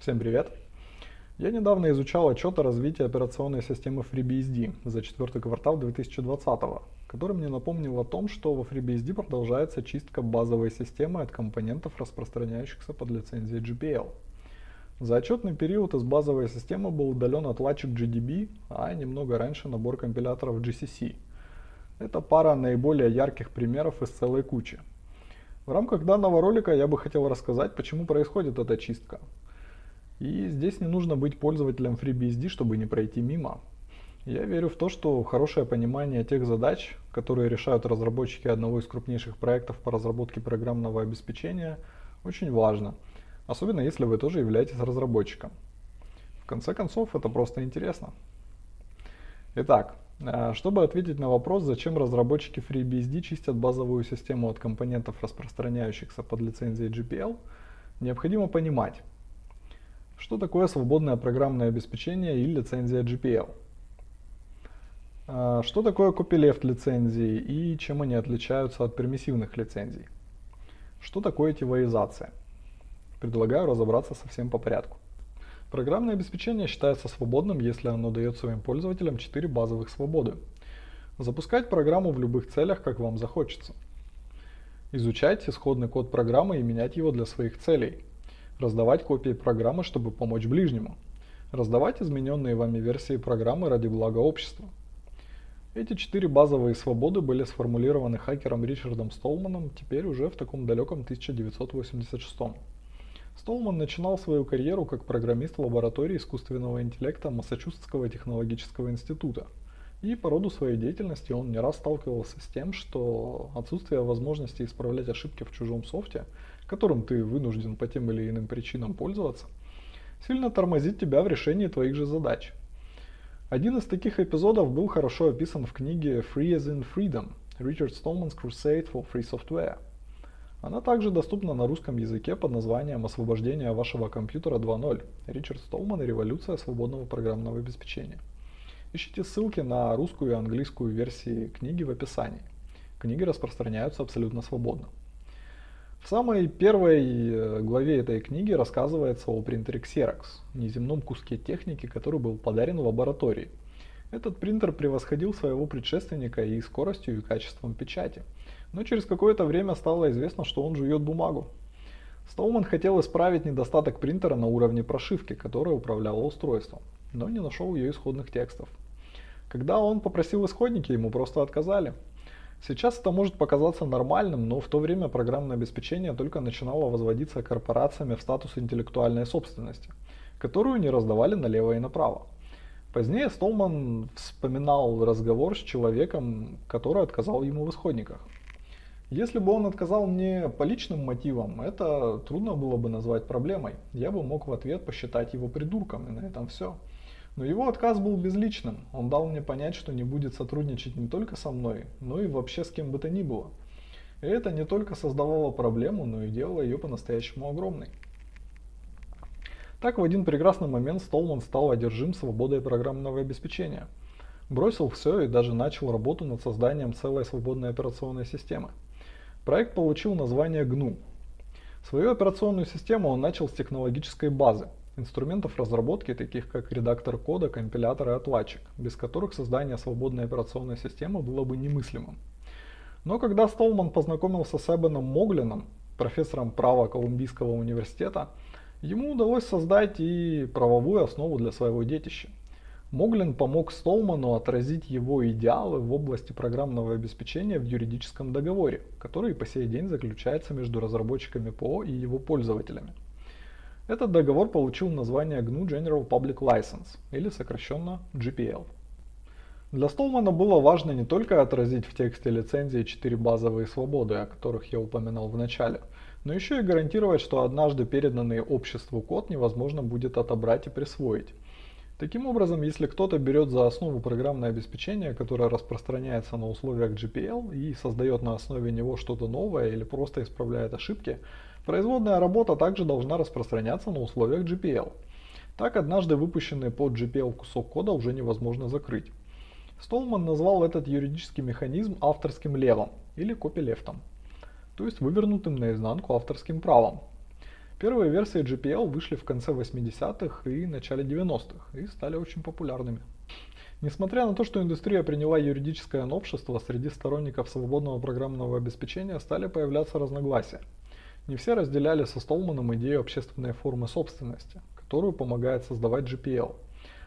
Всем привет! Я недавно изучал отчет о развитии операционной системы FreeBSD за четвертый квартал 2020, который мне напомнил о том, что во FreeBSD продолжается чистка базовой системы от компонентов, распространяющихся под лицензией GPL. За отчетный период из базовой системы был удален отладчик GDB, а немного раньше набор компиляторов GCC. Это пара наиболее ярких примеров из целой кучи. В рамках данного ролика я бы хотел рассказать, почему происходит эта чистка. И здесь не нужно быть пользователем FreeBSD, чтобы не пройти мимо. Я верю в то, что хорошее понимание тех задач, которые решают разработчики одного из крупнейших проектов по разработке программного обеспечения, очень важно. Особенно если вы тоже являетесь разработчиком. В конце концов, это просто интересно. Итак, а, чтобы ответить на вопрос, зачем разработчики FreeBSD чистят базовую систему от компонентов, распространяющихся под лицензией GPL, необходимо понимать, что такое свободное программное обеспечение и лицензия GPL. А, что такое copyleft лицензии и чем они отличаются от пермиссивных лицензий? Что такое тивоизация? Предлагаю разобраться совсем по порядку. Программное обеспечение считается свободным, если оно дает своим пользователям 4 базовых свободы. Запускать программу в любых целях, как вам захочется. Изучать исходный код программы и менять его для своих целей. Раздавать копии программы, чтобы помочь ближнему. Раздавать измененные вами версии программы ради блага общества. Эти четыре базовые свободы были сформулированы хакером Ричардом Столманом теперь уже в таком далеком 1986 году. Столман начинал свою карьеру как программист в лаборатории искусственного интеллекта Массачусетского технологического института. И по роду своей деятельности он не раз сталкивался с тем, что отсутствие возможности исправлять ошибки в чужом софте, которым ты вынужден по тем или иным причинам пользоваться, сильно тормозит тебя в решении твоих же задач. Один из таких эпизодов был хорошо описан в книге Free as in Freedom – Richard Stallman's Crusade for Free Software – она также доступна на русском языке под названием «Освобождение вашего компьютера 2.0. Ричард Столман и революция свободного программного обеспечения». Ищите ссылки на русскую и английскую версии книги в описании. Книги распространяются абсолютно свободно. В самой первой э, главе этой книги рассказывается о принтере Xerox, неземном куске техники, который был подарен в лаборатории. Этот принтер превосходил своего предшественника и скоростью, и качеством печати – но через какое-то время стало известно, что он жует бумагу. Стоуман хотел исправить недостаток принтера на уровне прошивки, которая управляла устройством, но не нашел ее исходных текстов. Когда он попросил исходники, ему просто отказали. Сейчас это может показаться нормальным, но в то время программное обеспечение только начинало возводиться корпорациями в статус интеллектуальной собственности, которую не раздавали налево и направо. Позднее Столман вспоминал разговор с человеком, который отказал ему в исходниках. Если бы он отказал мне по личным мотивам, это трудно было бы назвать проблемой. Я бы мог в ответ посчитать его придурком, и на этом все. Но его отказ был безличным. Он дал мне понять, что не будет сотрудничать не только со мной, но и вообще с кем бы то ни было. И это не только создавало проблему, но и делало ее по-настоящему огромной. Так в один прекрасный момент Столман стал одержим свободой программного обеспечения. Бросил все и даже начал работу над созданием целой свободной операционной системы. Проект получил название GNU. Свою операционную систему он начал с технологической базы, инструментов разработки, таких как редактор кода, компилятор и отладчик, без которых создание свободной операционной системы было бы немыслимым. Но когда Столман познакомился с Эбеном Моглином, профессором права Колумбийского университета, ему удалось создать и правовую основу для своего детища. Моглин помог Столману отразить его идеалы в области программного обеспечения в юридическом договоре, который по сей день заключается между разработчиками ПО и его пользователями. Этот договор получил название GNU General Public License, или сокращенно GPL. Для Столмана было важно не только отразить в тексте лицензии четыре базовые свободы, о которых я упоминал в начале, но еще и гарантировать, что однажды переданный обществу код невозможно будет отобрать и присвоить, Таким образом, если кто-то берет за основу программное обеспечение, которое распространяется на условиях GPL и создает на основе него что-то новое или просто исправляет ошибки, производная работа также должна распространяться на условиях GPL. Так однажды выпущенный под GPL кусок кода уже невозможно закрыть. Столман назвал этот юридический механизм авторским левом или копилефтом, то есть вывернутым наизнанку авторским правом. Первые версии GPL вышли в конце 80-х и начале 90-х и стали очень популярными. Несмотря на то, что индустрия приняла юридическое новшество, среди сторонников свободного программного обеспечения стали появляться разногласия. Не все разделяли со Столманом идею общественной формы собственности, которую помогает создавать GPL.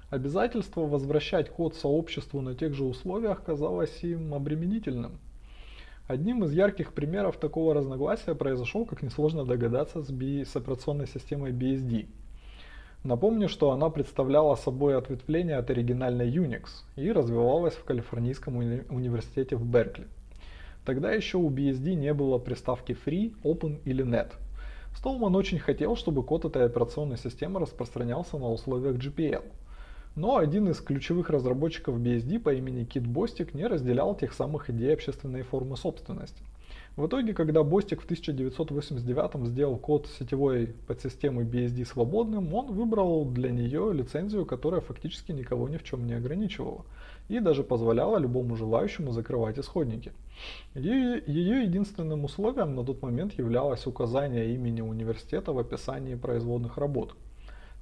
Обязательство возвращать код сообществу на тех же условиях казалось им обременительным. Одним из ярких примеров такого разногласия произошел, как несложно догадаться, с, B, с операционной системой BSD – Напомню, что она представляла собой ответвление от оригинальной Unix и развивалась в Калифорнийском уни университете в Беркли. Тогда еще у BSD не было приставки Free, Open или Net. Столман очень хотел, чтобы код этой операционной системы распространялся на условиях GPL. Но один из ключевых разработчиков BSD по имени Кит Бостик не разделял тех самых идей общественной формы собственности. В итоге, когда Бостик в 1989 сделал код сетевой подсистемы BSD свободным, он выбрал для нее лицензию, которая фактически никого ни в чем не ограничивала и даже позволяла любому желающему закрывать исходники. Ее, ее единственным условием на тот момент являлось указание имени университета в описании производных работ.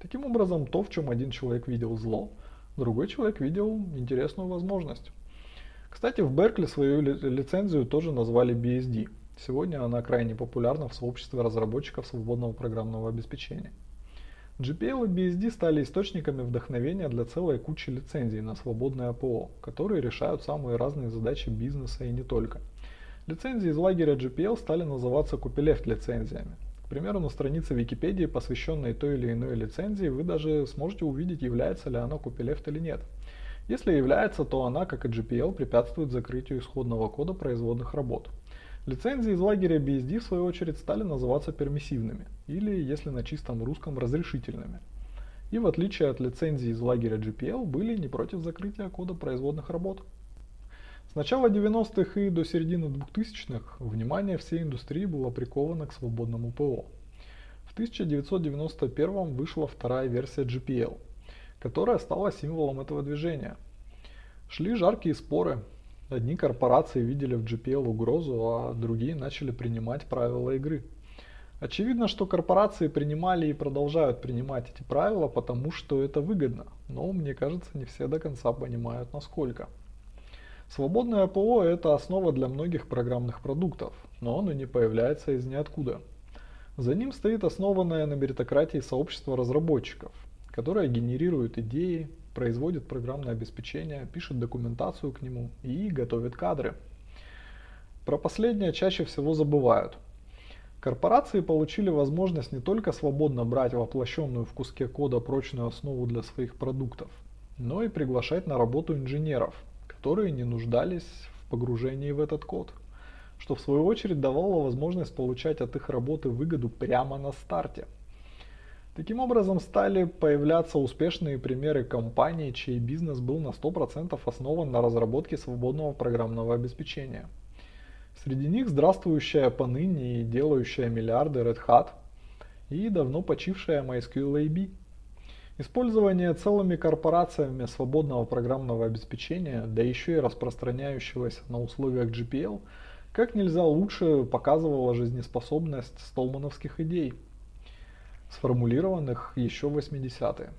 Таким образом, то, в чем один человек видел зло, другой человек видел интересную возможность. Кстати, в Беркли свою лицензию тоже назвали BSD. Сегодня она крайне популярна в сообществе разработчиков свободного программного обеспечения. GPL и BSD стали источниками вдохновения для целой кучи лицензий на свободное АПО, которые решают самые разные задачи бизнеса и не только. Лицензии из лагеря GPL стали называться copyleft лицензиями. К примеру, на странице Википедии, посвященной той или иной лицензии, вы даже сможете увидеть, является ли она copyleft или нет. Если является, то она, как и GPL, препятствует закрытию исходного кода производных работ. Лицензии из лагеря BSD в свою очередь стали называться пермиссивными, или, если на чистом русском, разрешительными. И в отличие от лицензий из лагеря GPL, были не против закрытия кода производных работ. С начала 90-х и до середины 2000-х внимание всей индустрии было приковано к свободному ПО. В 1991 вышла вторая версия GPL – которая стала символом этого движения. Шли жаркие споры. Одни корпорации видели в GPL угрозу, а другие начали принимать правила игры. Очевидно, что корпорации принимали и продолжают принимать эти правила, потому что это выгодно, но мне кажется, не все до конца понимают насколько. Свободное ПО – это основа для многих программных продуктов, но оно не появляется из ниоткуда. За ним стоит основанное на меритократии сообщество разработчиков – которая генерирует идеи, производит программное обеспечение, пишет документацию к нему и готовит кадры. Про последнее чаще всего забывают. Корпорации получили возможность не только свободно брать воплощенную в куске кода прочную основу для своих продуктов, но и приглашать на работу инженеров, которые не нуждались в погружении в этот код, что в свою очередь давало возможность получать от их работы выгоду прямо на старте – Таким образом стали появляться успешные примеры компаний, чей бизнес был на 100% основан на разработке свободного программного обеспечения. Среди них здравствующая поныне и делающая миллиарды Red Hat и давно почившая MySQL AB. Использование целыми корпорациями свободного программного обеспечения, да еще и распространяющегося на условиях GPL, как нельзя лучше показывало жизнеспособность столмановских идей – сформулированных еще в 80-е.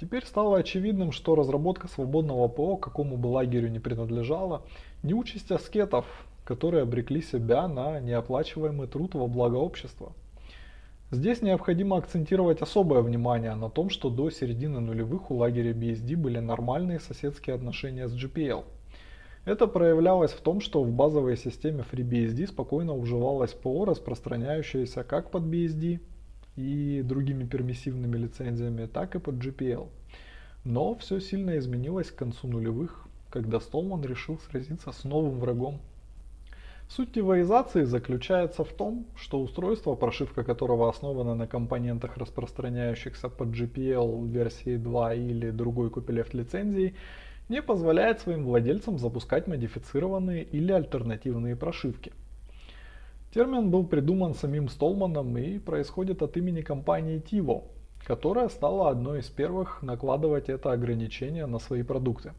Теперь стало очевидным, что разработка свободного ПО, какому бы лагерю не принадлежала, не участь аскетов, которые обрекли себя на неоплачиваемый труд во благо общества. Здесь необходимо акцентировать особое внимание на том, что до середины нулевых у лагеря BSD были нормальные соседские отношения с GPL. Это проявлялось в том, что в базовой системе FreeBSD спокойно уживалось ПО, распространяющееся как под BSD, и другими пермиссивными лицензиями, так и под GPL. Но все сильно изменилось к концу нулевых, когда Столман решил сразиться с новым врагом. Суть девоизации заключается в том, что устройство, прошивка которого основана на компонентах, распространяющихся под GPL версии 2 или другой copyleft лицензии, не позволяет своим владельцам запускать модифицированные или альтернативные прошивки – Термин был придуман самим Столманом и происходит от имени компании Tivo, которая стала одной из первых накладывать это ограничение на свои продукты.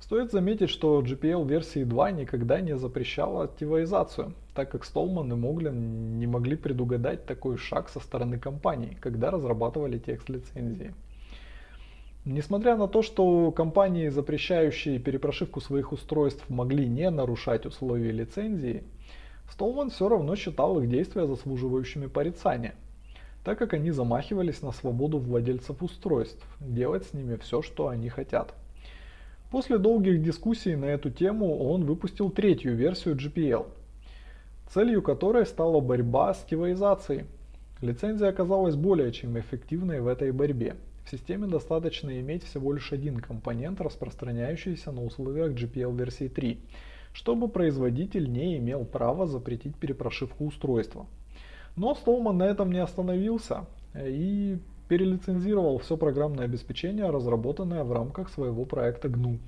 Стоит заметить, что GPL версии 2 никогда не запрещала тивоизацию, так как Stallman и Моглин не могли предугадать такой шаг со стороны компании, когда разрабатывали текст лицензии. Несмотря на то, что компании, запрещающие перепрошивку своих устройств, могли не нарушать условия лицензии, Столман все равно считал их действия заслуживающими порицания, так как они замахивались на свободу владельцев устройств, делать с ними все, что они хотят. После долгих дискуссий на эту тему он выпустил третью версию GPL, целью которой стала борьба с кивоизацией. Лицензия оказалась более чем эффективной в этой борьбе. В системе достаточно иметь всего лишь один компонент, распространяющийся на условиях GPL версии 3, чтобы производитель не имел права запретить перепрошивку устройства. Но Stallman на этом не остановился и перелицензировал все программное обеспечение, разработанное в рамках своего проекта GNU.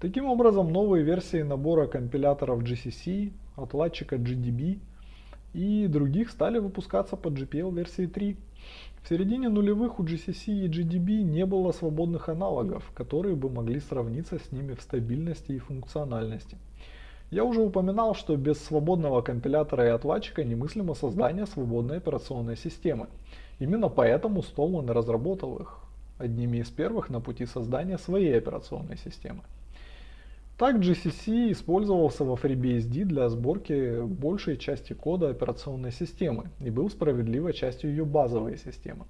Таким образом, новые версии набора компиляторов GCC, отладчика GDB и других стали выпускаться под GPL версии 3. В середине нулевых у GCC и GDB не было свободных аналогов, которые бы могли сравниться с ними в стабильности и функциональности. Я уже упоминал, что без свободного компилятора и отладчика немыслимо создание свободной операционной системы. Именно поэтому Stallman разработал их одними из первых на пути создания своей операционной системы. Так GCC использовался во FreeBSD для сборки большей части кода операционной системы и был справедливой частью ее базовой системы.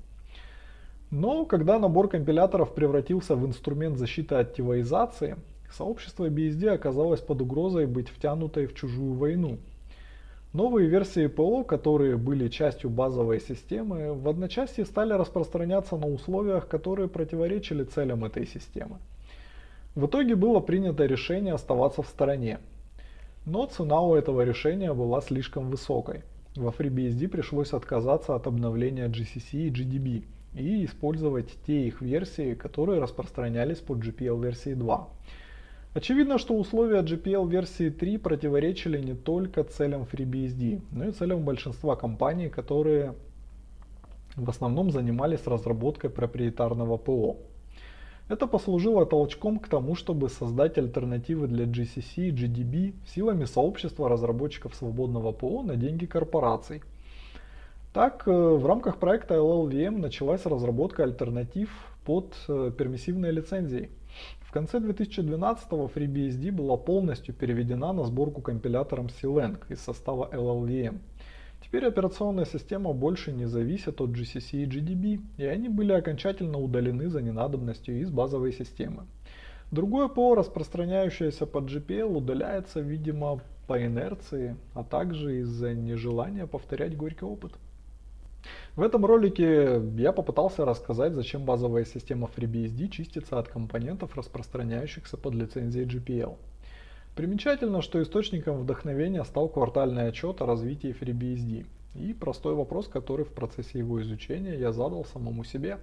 Но когда набор компиляторов превратился в инструмент защиты от тивоизации, сообщество BSD оказалось под угрозой быть втянутой в чужую войну. Новые версии ПО, которые были частью базовой системы, в одночасье стали распространяться на условиях, которые противоречили целям этой системы. В итоге было принято решение оставаться в стороне. Но цена у этого решения была слишком высокой. Во FreeBSD пришлось отказаться от обновления GCC и GDB и использовать те их версии, которые распространялись под GPL версии 2. Очевидно, что условия GPL версии 3 противоречили не только целям FreeBSD, но и целям большинства компаний, которые в основном занимались разработкой проприетарного ПО. Это послужило толчком к тому, чтобы создать альтернативы для GCC и GDB силами сообщества разработчиков свободного ПО на деньги корпораций. Так, э, в рамках проекта LLVM началась разработка альтернатив под э, пермиссивной лицензией. В конце 2012-го FreeBSD была полностью переведена на сборку компилятором CLang из состава LLVM. Теперь операционная система больше не зависит от GCC и GDB, и они были окончательно удалены за ненадобностью из базовой системы. Другое ПО, распространяющееся под GPL, удаляется, видимо, по инерции, а также из-за нежелания повторять горький опыт. В этом ролике я попытался рассказать, зачем базовая система FreeBSD чистится от компонентов, распространяющихся под лицензией GPL. Примечательно, что источником вдохновения стал квартальный отчет о развитии FreeBSD и простой вопрос, который в процессе его изучения я задал самому себе.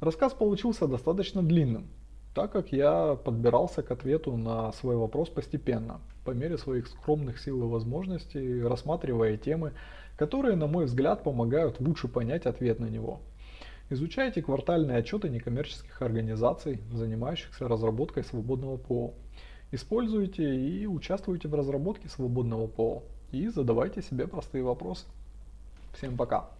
Рассказ получился достаточно длинным, так как я подбирался к ответу на свой вопрос постепенно, по мере своих скромных сил и возможностей, рассматривая темы, которые, на мой взгляд, помогают лучше понять ответ на него. Изучайте квартальные отчеты некоммерческих организаций, занимающихся разработкой свободного ПО. Используйте и участвуйте в разработке свободного ПО. И задавайте себе простые вопросы. Всем пока.